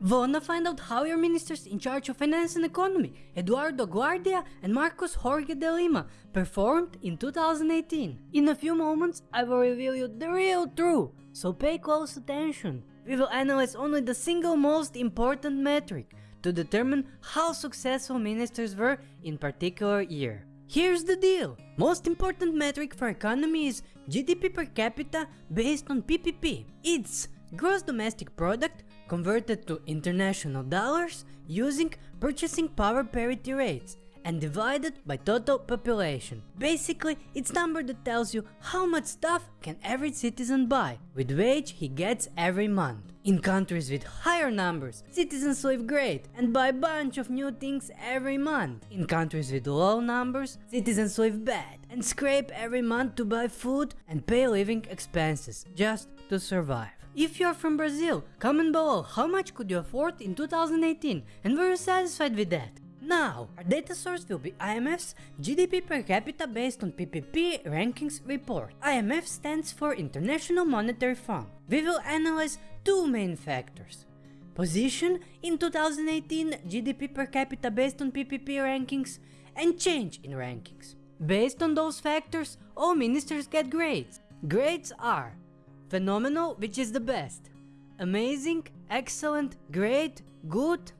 Wanna find out how your ministers in charge of finance and economy, Eduardo Guardia and Marcos Jorge de Lima, performed in 2018? In a few moments, I will reveal you the real truth, so pay close attention. We will analyze only the single most important metric to determine how successful ministers were in particular year. Here's the deal. Most important metric for economy is GDP per capita based on PPP. It's gross domestic product converted to international dollars using purchasing power parity rates and divided by total population. Basically, it's number that tells you how much stuff can every citizen buy with wage he gets every month. In countries with higher numbers, citizens live great and buy bunch of new things every month. In countries with low numbers, citizens live bad and scrape every month to buy food and pay living expenses just to survive. If you're from Brazil, comment below how much could you afford in 2018 and were you satisfied with that? Now, our data source will be IMF's GDP per capita based on PPP rankings report. IMF stands for International Monetary Fund. We will analyze two main factors. Position in 2018 GDP per capita based on PPP rankings and change in rankings. Based on those factors, all ministers get grades. Grades are phenomenal, which is the best, amazing, excellent, great, good,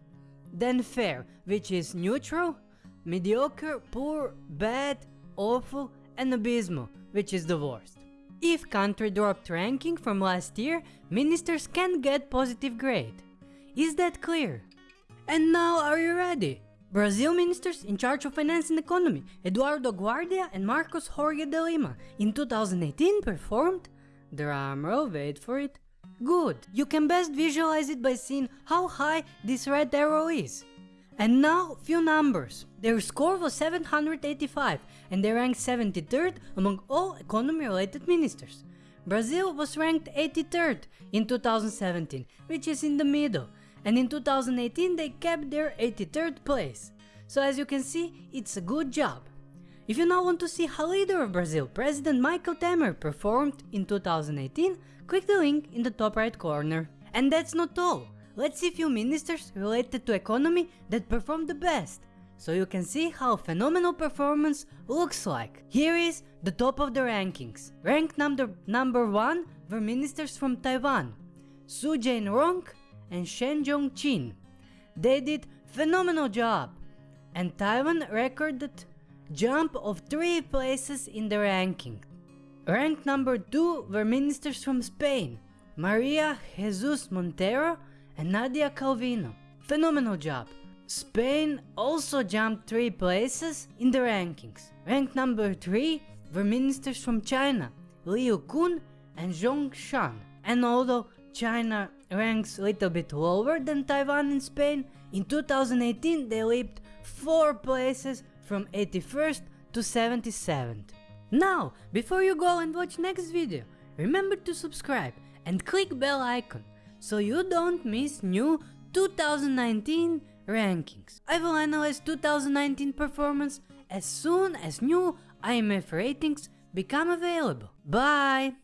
then fair, which is neutral, mediocre, poor, bad, awful, and abysmal, which is the worst. If country dropped ranking from last year, ministers can get positive grade. Is that clear? And now are you ready? Brazil ministers in charge of finance and economy, Eduardo Guardia and Marcos Jorge de Lima, in 2018 performed, drumroll wait for it, Good, you can best visualize it by seeing how high this red arrow is. And now, few numbers. Their score was 785 and they ranked 73rd among all economy related ministers. Brazil was ranked 83rd in 2017, which is in the middle, and in 2018 they kept their 83rd place. So as you can see, it's a good job. If you now want to see how leader of Brazil, President Michel Temer performed in 2018, click the link in the top right corner. And that's not all. Let's see few ministers related to economy that performed the best, so you can see how phenomenal performance looks like. Here is the top of the rankings. Ranked number, number 1 were ministers from Taiwan, Su Jain-rong and Shen Jong-chin. They did phenomenal job, and Taiwan recorded jump of 3 places in the ranking. Ranked number 2 were ministers from Spain, Maria Jesus Montero and Nadia Calvino. Phenomenal job. Spain also jumped 3 places in the rankings. Ranked number 3 were ministers from China, Liu Kun and Zhong Shan. And although China ranks a little bit lower than Taiwan and Spain, in 2018 they leaped 4 places from 81st to 77th. Now, before you go and watch next video, remember to subscribe and click bell icon so you don't miss new 2019 rankings. I will analyze 2019 performance as soon as new IMF ratings become available. Bye!